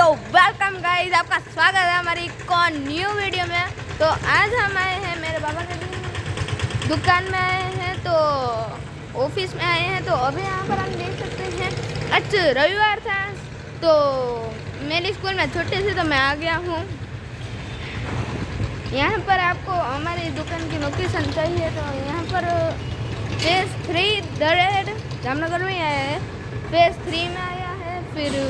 तो welcome guys आपका स्वागत है हमारी कौन न्यू वीडियो में। तो आज हम आए हैं मेरे बाबा के दुकान में आए हैं तो ऑफ़िस में आए हैं। तो अभी यहाँ पर हम देख सकते हैं अच्छा रविवार था तो मेरे स्कूल में छोटे से तो मैं आ गया हूँ। यहाँ पर आपको हमारी दुकान की लोकेशन चाहिए तो यहाँ पर फेस थ्री दरेड, जामनगर में आया है। फेस थ्री में आया है, फिर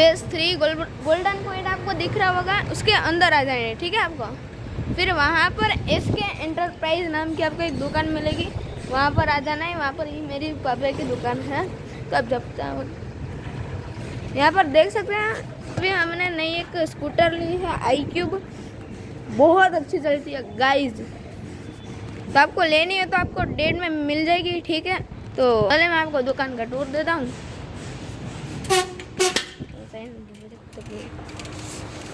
फ़ेज़ थ्री गोल्डन पॉइंट आपको दिख रहा होगा, उसके अंदर आ जाएँगे, ठीक है आपको? फिर वहाँ पर एस के एंटरप्राइज नाम की आपको एक दुकान मिलेगी, वहाँ पर आ जाना है, वहाँ पर ही मेरी पापा की दुकान है तो आप जब तक यहाँ पर देख सकते हैं, अभी हमने नई एक स्कूटर ली है आई क्यूब, बहुत अच्छी चलती है गाइज़ तो आपको लेनी है तो आपको डेट में मिल जाएगी, ठीक है? तो पहले मैं आपको दुकान का टूर देता हूँ।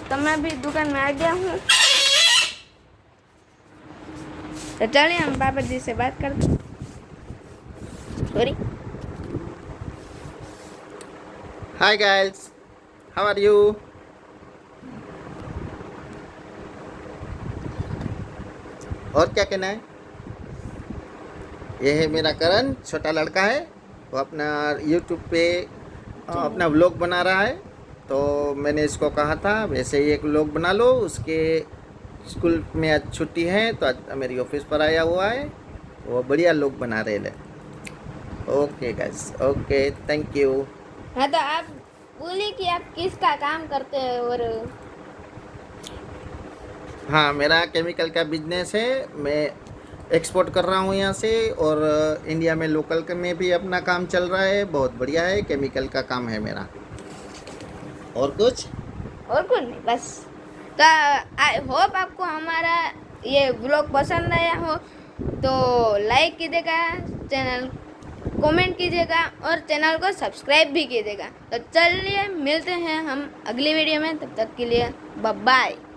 तो मैं भी दुकान में आ गया हूँ। तो चलिए, हम बाबा जी से बात करते sorry hi guys how are you और क्या कहना है? यह है मेरा करण, छोटा लड़का है। वो अपना यूट्यूब पे तो अपना व्लॉग बना रहा है। तो मैंने इसको कहा था वैसे ही एक व्लॉग बना लो उसके स्कूल में आज छुट्टी है तो आज मेरी ऑफ़िस पर आया हुआ है। वो बढ़िया लोग बना रहे हैं। Okay guys okay thank you हाँ तो आप बोलिए कि आप किसका काम करते हैं और हाँ मेरा केमिकल का बिज़नेस है। मैं एक्सपोर्ट कर रहा हूँ यहाँ से और इंडिया में लोकल में भी अपना काम चल रहा है, बहुत बढ़िया है केमिकल का काम है मेरा। और कुछ? और कुछ नहीं, बस। तो आई होप आपको हमारा ये ब्लॉग पसंद आया हो तो लाइक कीजिएगा चैनल कमेंट कीजिएगा और चैनल को सब्सक्राइब भी कीजिएगा। तो चलिए, मिलते हैं हम अगली वीडियो में, तब तक के लिए बाय